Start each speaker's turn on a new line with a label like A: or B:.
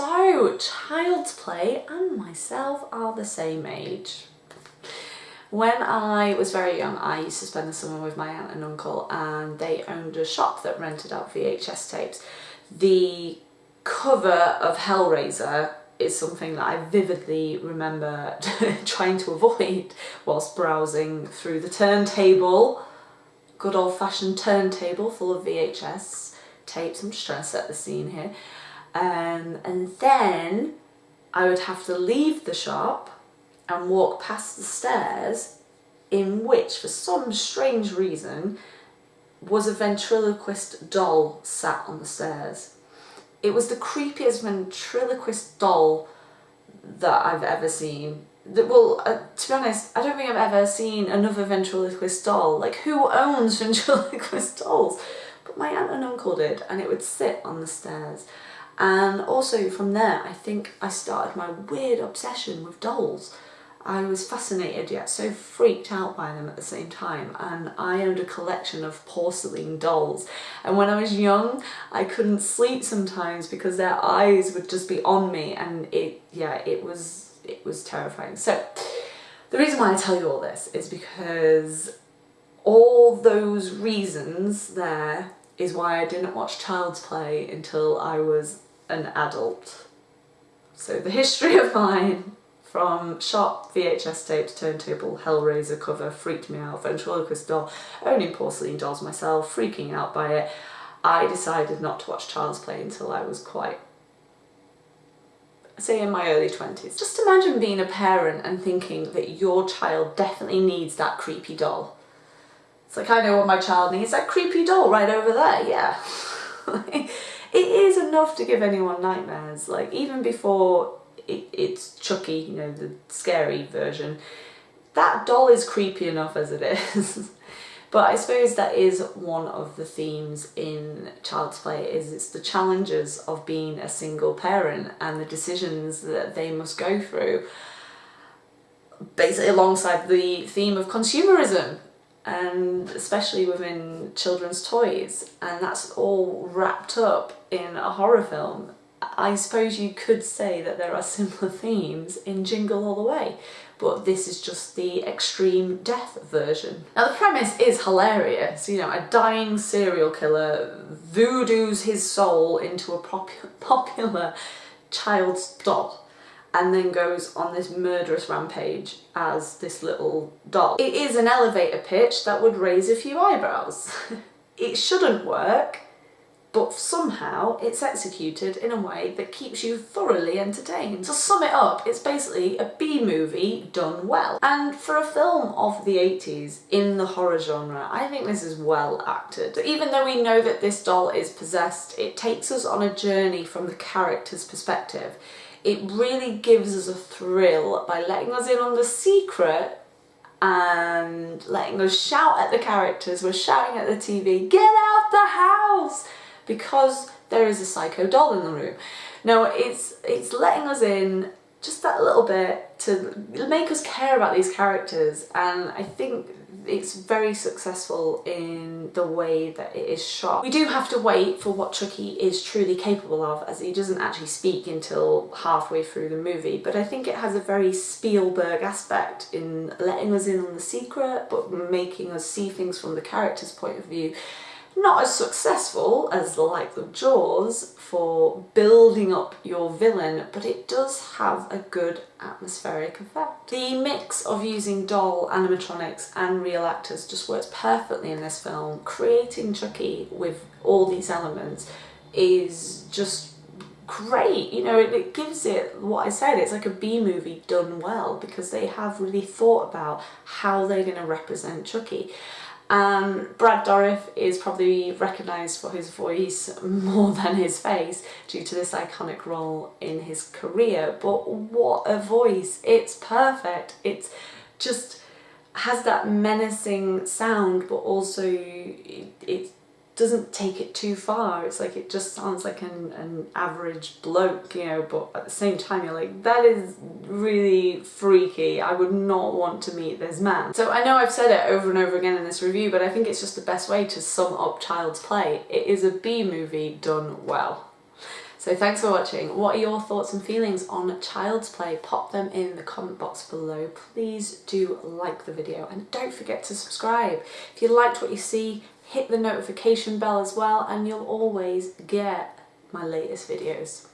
A: So, Child's Play and myself are the same age. When I was very young, I used to spend the summer with my aunt and uncle and they owned a shop that rented out VHS tapes. The cover of Hellraiser is something that I vividly remember trying to avoid whilst browsing through the turntable. Good old fashioned turntable full of VHS tapes. I'm just trying to set the scene here. Um, and then I would have to leave the shop and walk past the stairs in which, for some strange reason, was a ventriloquist doll sat on the stairs. It was the creepiest ventriloquist doll that I've ever seen. That, well, uh, to be honest, I don't think I've ever seen another ventriloquist doll. Like, who owns ventriloquist dolls? But my aunt and uncle did, and it would sit on the stairs. And also from there, I think I started my weird obsession with dolls. I was fascinated yet so freaked out by them at the same time. And I owned a collection of porcelain dolls. And when I was young I couldn't sleep sometimes because their eyes would just be on me. And it yeah it was it was terrifying. So the reason why I tell you all this is because all those reasons there is why I didn't watch Child's Play until I was an adult so the history of mine from shop, VHS tapes, turntable, Hellraiser cover, freaked me out, ventriloquist doll, owning porcelain dolls myself, freaking out by it. I decided not to watch Child's Play until I was quite, say in my early 20s. Just imagine being a parent and thinking that your child definitely needs that creepy doll. It's like, I know what my child needs, that creepy doll right over there, yeah. it is enough to give anyone nightmares, like even before it, it's Chucky, you know, the scary version. That doll is creepy enough as it is. but I suppose that is one of the themes in Child's Play is it's the challenges of being a single parent and the decisions that they must go through basically alongside the theme of consumerism and especially within children's toys and that's all wrapped up in a horror film I suppose you could say that there are similar themes in Jingle All the Way, but this is just the extreme death version. Now the premise is hilarious, you know, a dying serial killer voodoos his soul into a pop popular child's doll and then goes on this murderous rampage as this little doll. It is an elevator pitch that would raise a few eyebrows. it shouldn't work, but somehow it's executed in a way that keeps you thoroughly entertained. To sum it up, it's basically a B-movie done well. And for a film of the 80s in the horror genre, I think this is well acted. Even though we know that this doll is possessed, it takes us on a journey from the character's perspective. It really gives us a thrill by letting us in on the secret and letting us shout at the characters. We're shouting at the TV, get out the house! because there is a psycho doll in the room. No, it's, it's letting us in just that little bit to make us care about these characters. And I think it's very successful in the way that it is shot. We do have to wait for what Chucky is truly capable of as he doesn't actually speak until halfway through the movie. But I think it has a very Spielberg aspect in letting us in on the secret but making us see things from the character's point of view not as successful as the likes of Jaws for building up your villain, but it does have a good atmospheric effect. The mix of using doll animatronics and real actors just works perfectly in this film. Creating Chucky with all these elements is just great you know it, gives it what I said it's like a B movie done well because they have really thought about how they're going to represent Chucky um, Brad Dourif is probably recognised for his voice more than his face due to this iconic role in his career, but what a voice! It's perfect. It's just has that menacing sound, but also it, it doesn't take it too far. It's like it just sounds like an, an average bloke, you know, but at the same time you're like, that is really freaky. I would not want to meet this man. So I know I've said it over and over again in this review, but I think it's just the best way to sum up Child's Play. It is a B movie done well. So thanks for watching. What are your thoughts and feelings on Child's Play? Pop them in the comment box below. Please do like the video and don't forget to subscribe. If you liked what you see, hit the notification bell as well and you'll always get my latest videos.